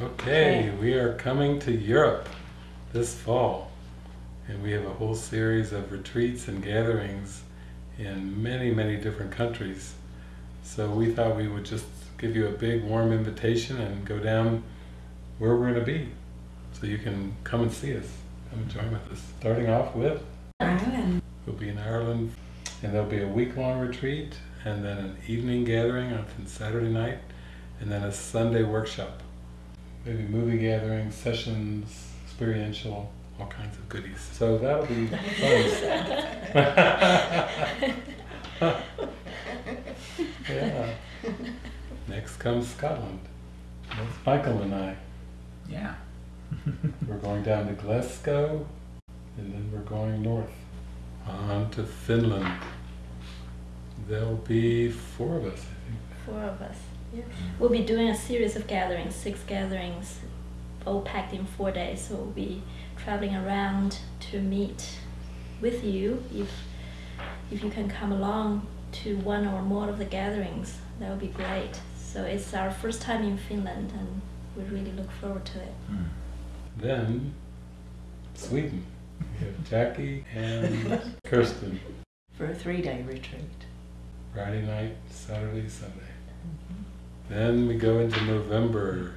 okay, we are coming to Europe this fall and we have a whole series of retreats and gatherings in many, many different countries. So we thought we would just give you a big warm invitation and go down where we're going to be so you can come and see us, come and join with us. Starting off with Ireland. We'll be in Ireland and there'll be a week-long retreat and then an evening gathering on Saturday night and then a Sunday workshop. Maybe movie gatherings, sessions, experiential, all kinds of goodies. So that'll be fun. yeah. Next comes Scotland. That's Michael and I. Yeah. We're going down to Glasgow and then we're going north on to Finland. There'll be four of us, I think. Four of us. Yeah. We'll be doing a series of gatherings, six gatherings, all packed in four days. So we'll be traveling around to meet with you. If if you can come along to one or more of the gatherings, that would be great. So it's our first time in Finland, and we really look forward to it. Mm. Then Sweden. We have Jackie and Kirsten. For a three-day retreat. Friday night, Saturday, Sunday. Then we go into November,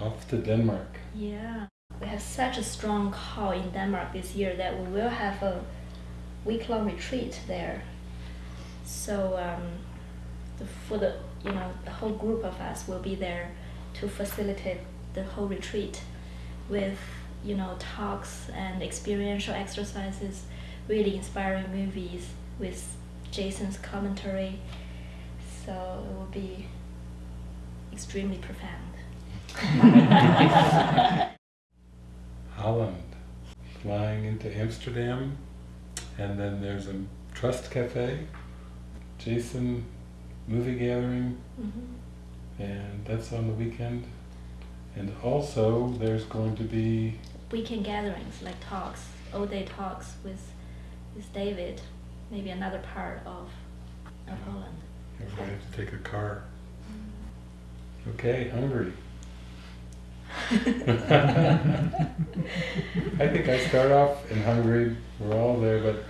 off to Denmark. Yeah. We have such a strong call in Denmark this year that we will have a week-long retreat there. So um, the, for the you know the whole group of us will be there to facilitate the whole retreat with you know talks and experiential exercises, really inspiring movies with Jason's commentary. So it will be extremely profound. Holland, flying into Amsterdam, and then there's a Trust Cafe, Jason movie gathering, Mhm. and that's on the weekend. And also, there's going to be, weekend gatherings like talks, all day talks with with David, maybe another part of of Holland. I have to take a car. Mm. Okay, Hungary. I think I start off in Hungary, we're all there, but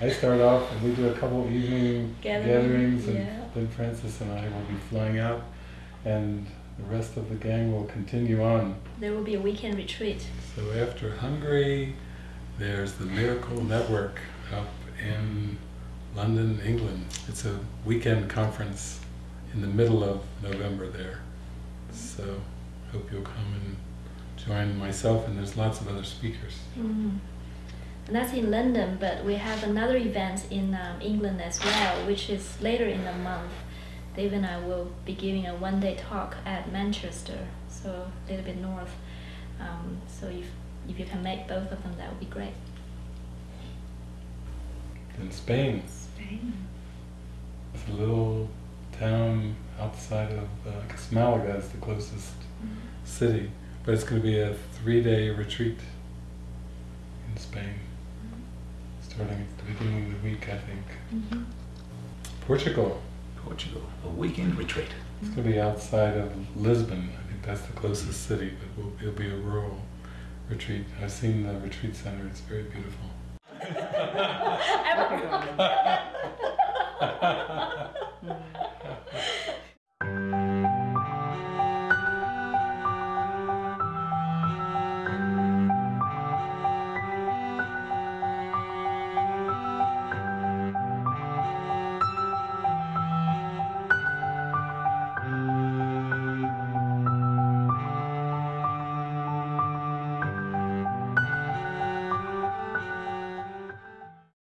I start off and we do a couple evening Gathering, gatherings and yeah. then Francis and I will be flying out and the rest of the gang will continue on. There will be a weekend retreat. So after Hungary, there's the Miracle Network up in London, England. It's a weekend conference in the middle of November there. So hope you'll come and join myself and there's lots of other speakers. Mm. And that's in London, but we have another event in um, England as well, which is later in the month. Dave and I will be giving a one-day talk at Manchester, so a little bit north. Um, so if if you can make both of them, that would be great. In Spain, Spain. it's a little town outside of, uh, I guess Malaga is the closest city, but it's going to be a three-day retreat in Spain, starting at the beginning of the week, I think. Mm-hmm. Portugal, Portugal, a weekend retreat. It's going to be outside of Lisbon. I think that's the closest city, but we'll, it'll be a rural retreat. I've seen the retreat center. It's very beautiful.